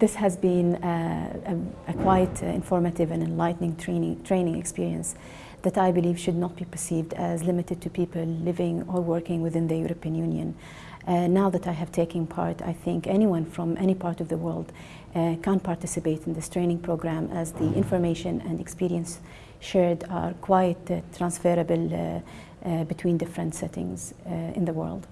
This has been a, a, a quite uh, informative and enlightening training, training experience that I believe should not be perceived as limited to people living or working within the European Union. Uh, now that I have taken part, I think anyone from any part of the world uh, can participate in this training program as the information and experience shared are quite uh, transferable uh, uh, between different settings in the world.